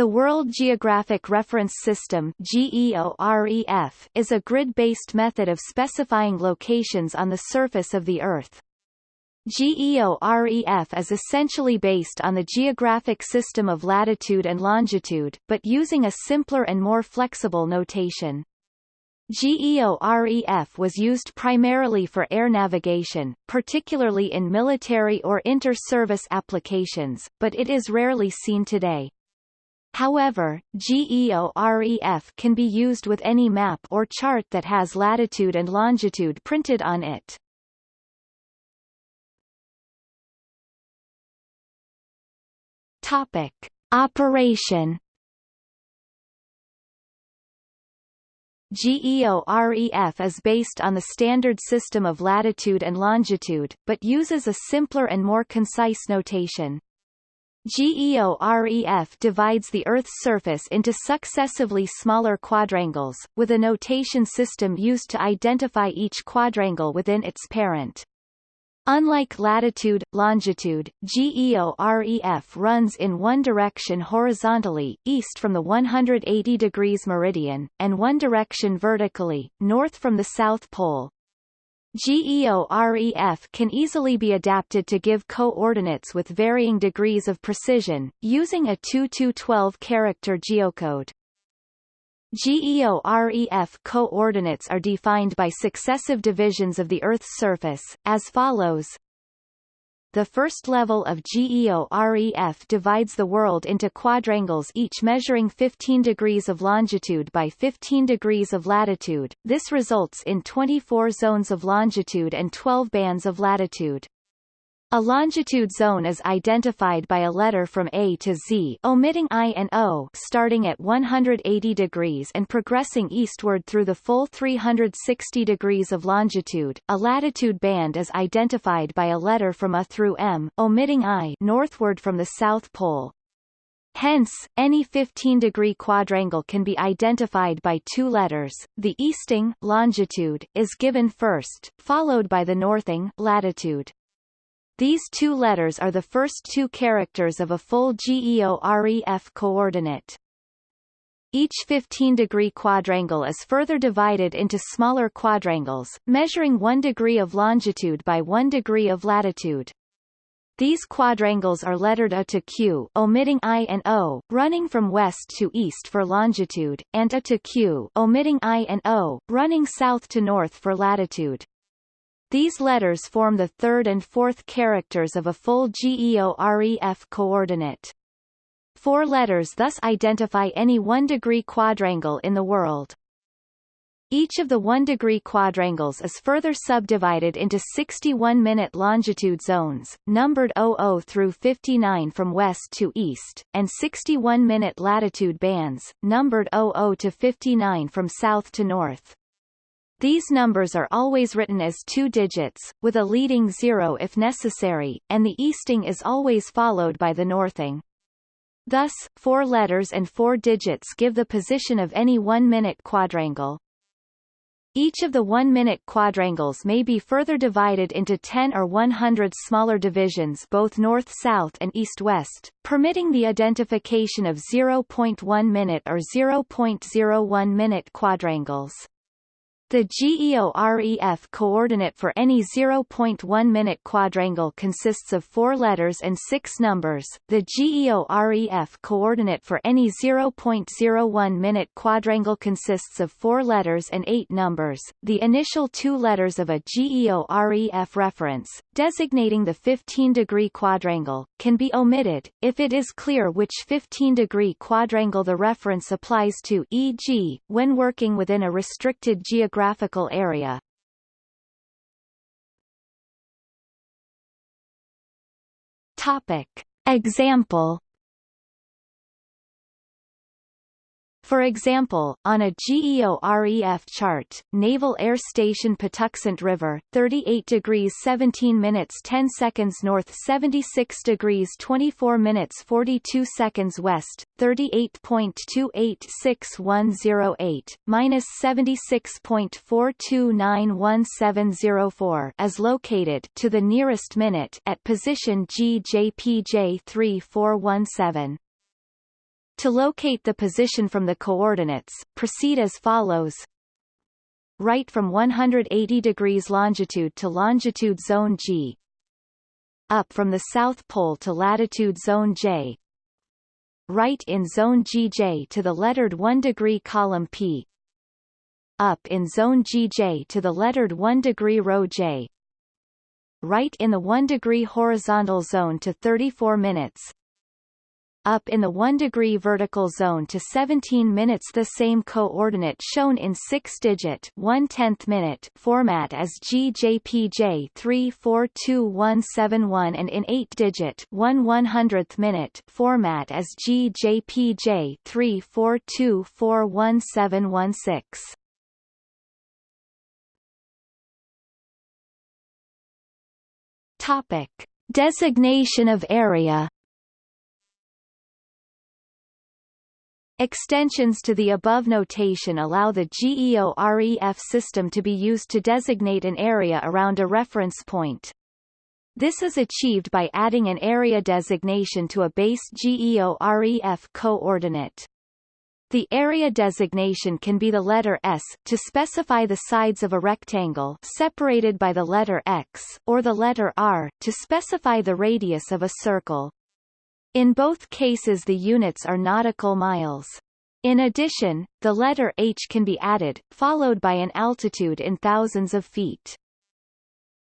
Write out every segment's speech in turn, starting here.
The World Geographic Reference System is a grid-based method of specifying locations on the surface of the Earth. GEOREF is essentially based on the geographic system of latitude and longitude, but using a simpler and more flexible notation. GEOREF was used primarily for air navigation, particularly in military or inter-service applications, but it is rarely seen today. However, GEOREF can be used with any map or chart that has latitude and longitude printed on it. Topic: Operation GEOREF is based on the standard system of latitude and longitude, but uses a simpler and more concise notation. GEOREF divides the Earth's surface into successively smaller quadrangles, with a notation system used to identify each quadrangle within its parent. Unlike latitude, longitude, GEOREF runs in one direction horizontally, east from the 180 degrees meridian, and one direction vertically, north from the South Pole. GEOREF can easily be adapted to give coordinates with varying degrees of precision, using a 2-12-character geocode. GEOREF coordinates are defined by successive divisions of the Earth's surface, as follows the first level of GEOREF divides the world into quadrangles each measuring 15 degrees of longitude by 15 degrees of latitude. This results in 24 zones of longitude and 12 bands of latitude. A longitude zone is identified by a letter from A to Z omitting I and O starting at 180 degrees and progressing eastward through the full 360 degrees of longitude. A latitude band is identified by a letter from A through M omitting I northward from the South Pole. Hence, any 15-degree quadrangle can be identified by two letters. The easting longitude is given first, followed by the northing latitude. These two letters are the first two characters of a full GEOREF coordinate. Each 15-degree quadrangle is further divided into smaller quadrangles, measuring 1 degree of longitude by 1 degree of latitude. These quadrangles are lettered A to Q omitting I and O, running from west to east for longitude, and A to Q omitting I and O, running south to north for latitude. These letters form the third and fourth characters of a full GEOREF coordinate. Four letters thus identify any one-degree quadrangle in the world. Each of the one-degree quadrangles is further subdivided into 61-minute longitude zones, numbered 00 through 59 from west to east, and 61-minute latitude bands, numbered 00 to 59 from south to north. These numbers are always written as two digits, with a leading zero if necessary, and the easting is always followed by the northing. Thus, four letters and four digits give the position of any one-minute quadrangle. Each of the one-minute quadrangles may be further divided into 10 or 100 smaller divisions both north-south and east-west, permitting the identification of 0.1-minute or 0.01-minute quadrangles. The GEOREF coordinate for any 0.1-minute quadrangle consists of four letters and six numbers. The GEOREF coordinate for any 0.01-minute quadrangle consists of four letters and eight numbers. The initial two letters of a GEOREF reference, designating the 15-degree quadrangle, can be omitted, if it is clear which 15-degree quadrangle the reference applies to e.g., when working within a restricted geographic geographical area. Topic. Example For example, on a GEOREF chart, Naval Air Station Patuxent River, 38 degrees 17 minutes 10 seconds north 76 degrees 24 minutes 42 seconds west, 38.286108, minus 76.42911704 is located to the nearest minute at position GJPJ 3417. To locate the position from the coordinates, proceed as follows. Right from 180 degrees longitude to longitude zone G. Up from the South Pole to latitude zone J. Right in zone GJ to the lettered 1 degree column P. Up in zone GJ to the lettered 1 degree row J right in the 1 degree horizontal zone to 34 minutes, up in the 1 degree vertical zone to 17 minutes the same coordinate shown in 6-digit 1 tenth minute format as GJPJ 342171 and in 8-digit 1 100th minute format as GJPJ 34241716. Topic. Designation of area Extensions to the above notation allow the GEOREF system to be used to designate an area around a reference point. This is achieved by adding an area designation to a base GEOREF coordinate. The area designation can be the letter S, to specify the sides of a rectangle separated by the letter X, or the letter R, to specify the radius of a circle. In both cases the units are nautical miles. In addition, the letter H can be added, followed by an altitude in thousands of feet.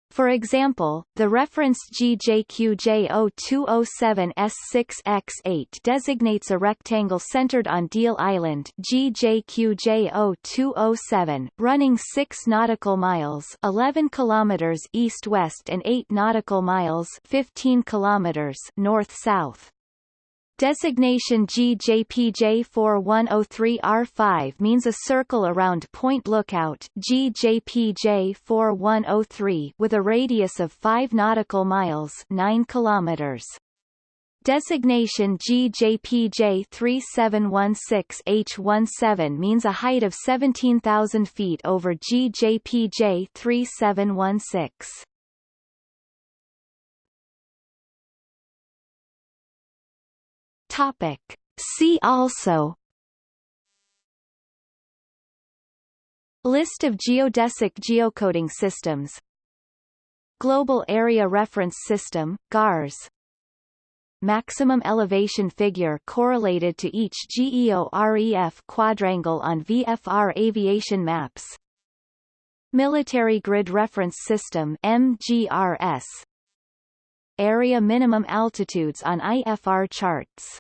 For example, the reference GJQJ0207S6X8 designates a rectangle centered on Deal Island GJQJ0207, running 6 nautical miles 11 kilometers east-west and 8 nautical miles 15 kilometers north-south. Designation GJPJ4103R5 means a circle around Point Lookout GJPJ4103 with a radius of 5 nautical miles 9 kilometers. Designation GJPJ3716H17 means a height of 17,000 feet over GJPJ3716. Topic. See also List of geodesic geocoding systems Global Area Reference System, GARS Maximum elevation figure correlated to each GEOREF quadrangle on VFR aviation maps Military Grid Reference System MGRS Area minimum altitudes on IFR charts